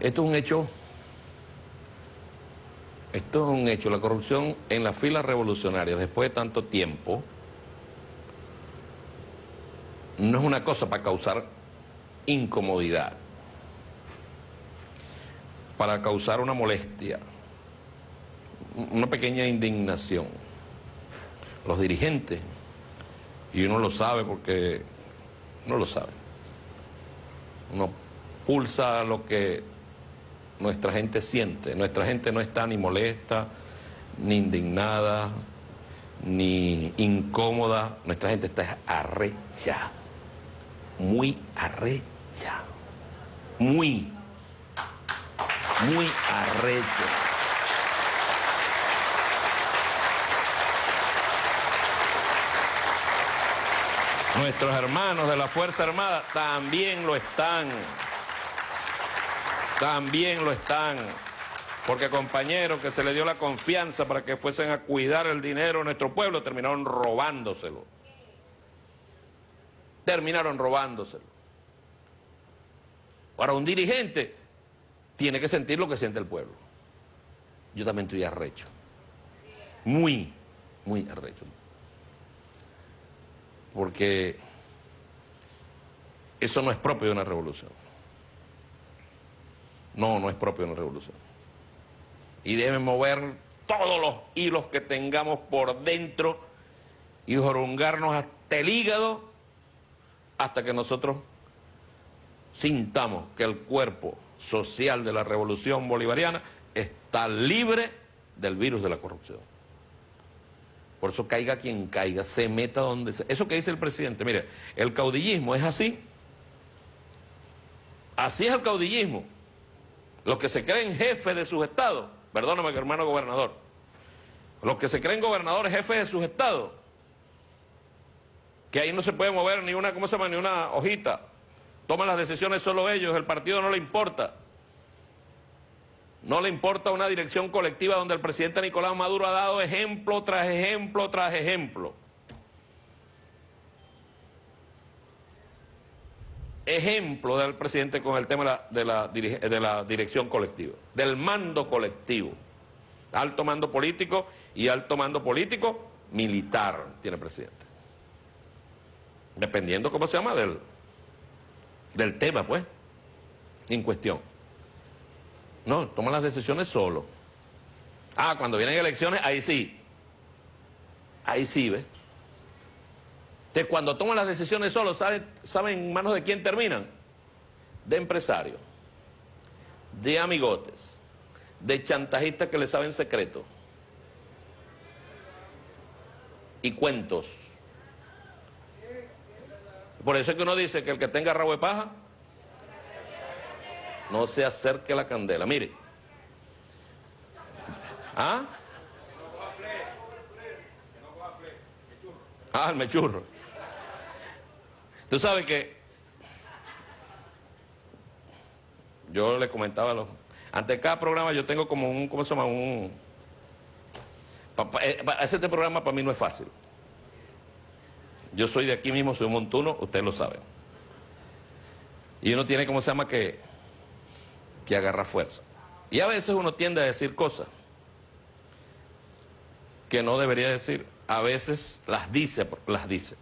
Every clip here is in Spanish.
Esto es un hecho, esto es un hecho, la corrupción en las filas revolucionarias después de tanto tiempo no es una cosa para causar incomodidad, para causar una molestia, una pequeña indignación. Los dirigentes, y uno lo sabe porque no lo sabe, uno pulsa lo que nuestra gente siente. Nuestra gente no está ni molesta, ni indignada, ni incómoda. Nuestra gente está arrecha, muy arrecha, muy, muy arrecha. Nuestros hermanos de la Fuerza Armada también lo están. También lo están. Porque compañeros que se le dio la confianza para que fuesen a cuidar el dinero de nuestro pueblo, terminaron robándoselo. Terminaron robándoselo. Ahora, un dirigente tiene que sentir lo que siente el pueblo. Yo también estoy arrecho. Muy, muy arrecho. Porque eso no es propio de una revolución. No, no es propio de una revolución. Y deben mover todos los hilos que tengamos por dentro y jorungarnos hasta el hígado hasta que nosotros sintamos que el cuerpo social de la revolución bolivariana está libre del virus de la corrupción. Por eso caiga quien caiga, se meta donde sea. Eso que dice el presidente, mire, el caudillismo es así. Así es el caudillismo. Los que se creen jefes de sus estados, perdóname hermano gobernador, los que se creen gobernadores jefes de sus estados, que ahí no se puede mover ni una, ¿cómo se llama? Ni una hojita. Toman las decisiones solo ellos, el partido no le importa. No le importa una dirección colectiva donde el presidente Nicolás Maduro ha dado ejemplo tras ejemplo tras ejemplo. Ejemplo del presidente con el tema de la, dirección colectiva, del mando colectivo. Alto mando político y alto mando político militar tiene el presidente. Dependiendo cómo se llama del, del tema, pues, en cuestión. No, toma las decisiones solo. Ah, cuando vienen elecciones, ahí sí. Ahí sí, ¿ves? Cuando toman las decisiones solo, ¿saben, ¿saben en manos de quién terminan? De empresarios, de amigotes, de chantajistas que le saben secreto y cuentos. Por eso es que uno dice que el que tenga rabo de paja no se acerque a la candela. Mire. ¿Ah? Ah, el mechurro. Tú sabes que yo le comentaba a los... Ante cada programa yo tengo como un, ¿cómo se llama? Un... Eh, ese este programa para mí no es fácil. Yo soy de aquí mismo, soy un montuno, ustedes lo saben. Y uno tiene, ¿cómo se llama? Que, que agarra fuerza. Y a veces uno tiende a decir cosas que no debería decir. A veces las dice, las dice.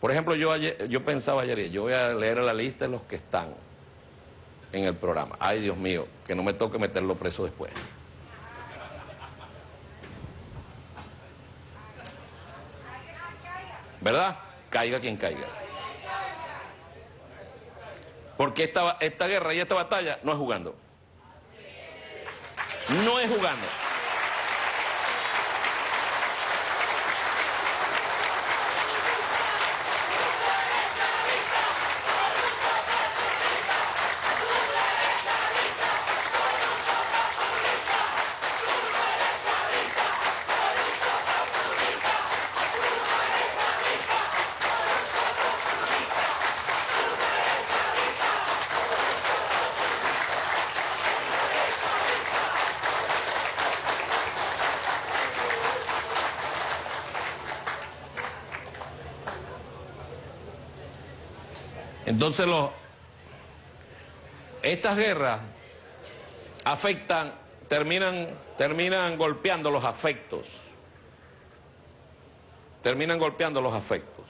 Por ejemplo, yo, yo pensaba ayer, yo voy a leer la lista de los que están en el programa. Ay, Dios mío, que no me toque meterlo preso después. ¿Verdad? Caiga quien caiga. Porque esta, esta guerra y esta batalla no es jugando. No es jugando. Entonces, estas guerras afectan, terminan, terminan golpeando los afectos. Terminan golpeando los afectos.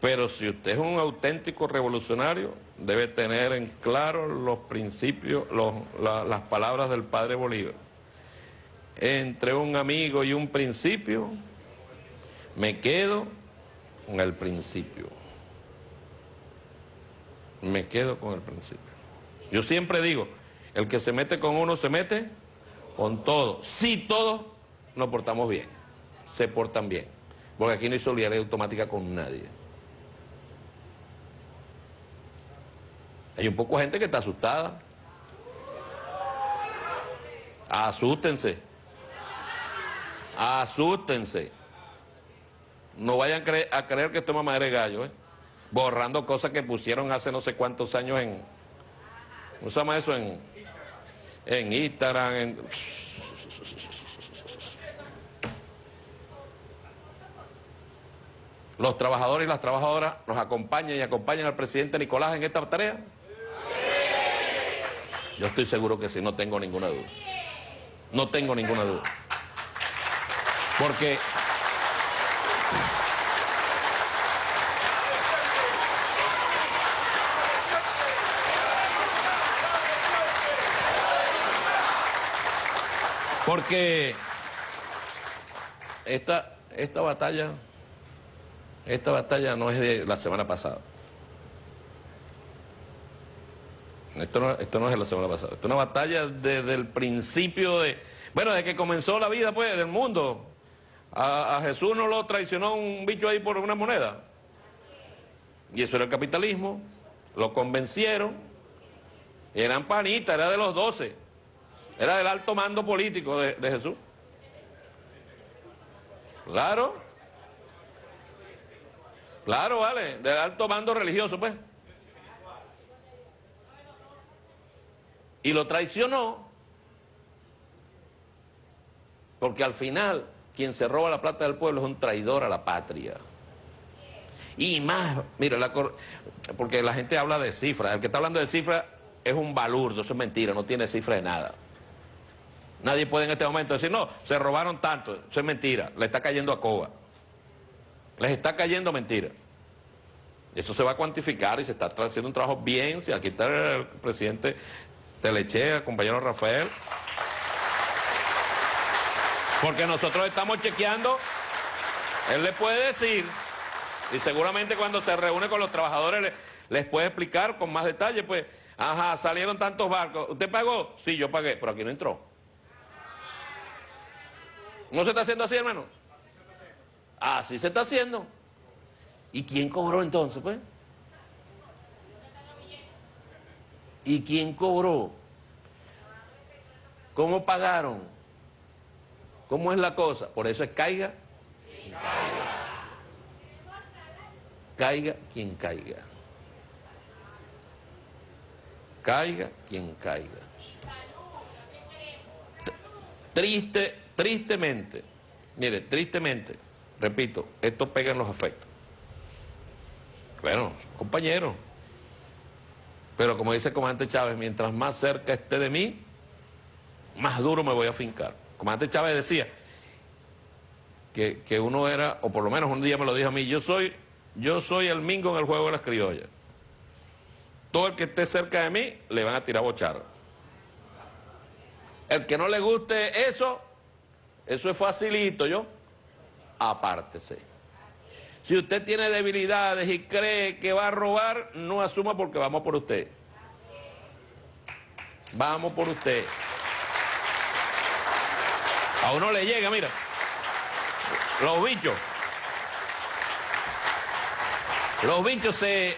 Pero si usted es un auténtico revolucionario, debe tener en claro los principios, las palabras del padre Bolívar. Entre un amigo y un principio, me quedo con el principio. Me quedo con el principio. Yo siempre digo, el que se mete con uno se mete con todo. Si todos nos portamos bien, se portan bien. Porque aquí no hay solidaridad automática con nadie. Hay un poco de gente que está asustada. Asústense. Asústense. No vayan a creer, que esto es mamadera de gallo, ¿eh? Borrando cosas que pusieron hace no sé cuántos años en... ¿Cómo se llama eso? En, en Instagram. Los trabajadores y las trabajadoras nos acompañan y acompañan al presidente Nicolás en esta tarea. Yo estoy seguro que sí, no tengo ninguna duda. No tengo ninguna duda. Porque Porque esta, esta batalla, esta batalla no es de la semana pasada. Esto no, esto no es de la semana pasada. Esto es una batalla desde el principio de... Bueno, desde que comenzó la vida, pues, del mundo. A, Jesús no lo traicionó un bicho ahí por una moneda. Y eso era el capitalismo. Lo convencieron. Eran panitas, era de los doce. Era el alto mando político de, Jesús. Claro. Claro, vale, del alto mando religioso, pues. Y lo traicionó, porque al final quien se roba la plata del pueblo es un traidor a la patria. Y más, mira, porque la gente habla de cifras, el que está hablando de cifras es un balurdo, eso es mentira, no tiene cifra de nada. Nadie puede en este momento decir, no, se robaron tanto. Eso es mentira. Le está cayendo a Coba. Les está cayendo mentira. Eso se va a cuantificar y se está haciendo un trabajo bien. Si aquí está el presidente Telechea, el compañero Rafael. Porque nosotros estamos chequeando. Él le puede decir, y seguramente cuando se reúne con los trabajadores les puede explicar con más detalle, pues, ajá, salieron tantos barcos. ¿Usted pagó? Sí, yo pagué, pero aquí no entró. ¿No se está haciendo así, hermano? Así se está haciendo. ¿Y quién cobró entonces, pues? ¿Y quién cobró? ¿Cómo pagaron? ¿Cómo es la cosa? Por eso es caiga. Caiga quien caiga. Caiga quien caiga. Triste Tristemente, mire, tristemente, repito, esto pega en los afectos. Bueno, compañeros. Pero como dice el comandante Chávez, mientras más cerca esté de mí, más duro me voy a fincar. Comandante Chávez decía que, que, uno era, o por lo menos un día me lo dijo a mí, yo soy, yo soy el mingo en el juego de las criollas. Todo el que esté cerca de mí le van a tirar bochar. El que no le guste eso, eso es facilito, ¿yo? Apártese. Si usted tiene debilidades y cree que va a robar, no asuma porque vamos por usted. Vamos por usted. A uno le llega, mira. Los bichos. Los bichos se...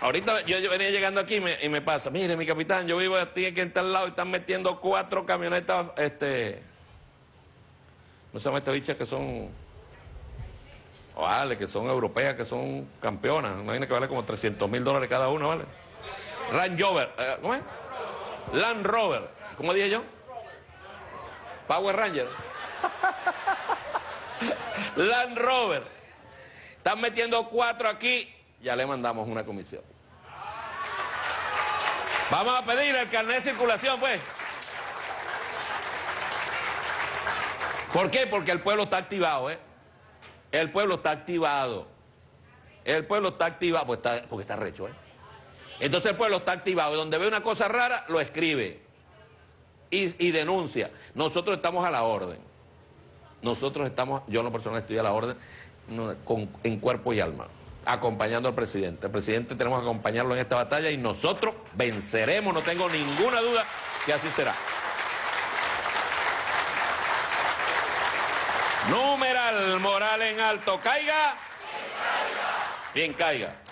Ahorita yo venía llegando aquí y me, pasa, mire mi capitán, yo vivo aquí en tal lado y están metiendo cuatro camionetas, este no se llama estas bichas que son, vale, que son europeas, que son campeonas, imagina que vale como 300 mil dólares cada uno, ¿vale? Land Rover, eh, ¿cómo es? Land Rover, ¿cómo dije yo? Power Ranger. Land Rover. Están metiendo cuatro aquí, ya le mandamos una comisión. Vamos a pedir el carnet de circulación, pues. ¿Por qué? Porque el pueblo está activado, ¿eh? El pueblo está activado. El pueblo está activado, pues porque está recho, ¿eh? Entonces el pueblo está activado y donde ve una cosa rara, lo escribe y, denuncia. Nosotros estamos a la orden. Nosotros estamos, yo en lo personal estoy a la orden en cuerpo y alma, acompañando al presidente. El presidente tenemos que acompañarlo en esta batalla y nosotros venceremos, no tengo ninguna duda que así será. Numeral moral en alto, caiga. Bien caiga.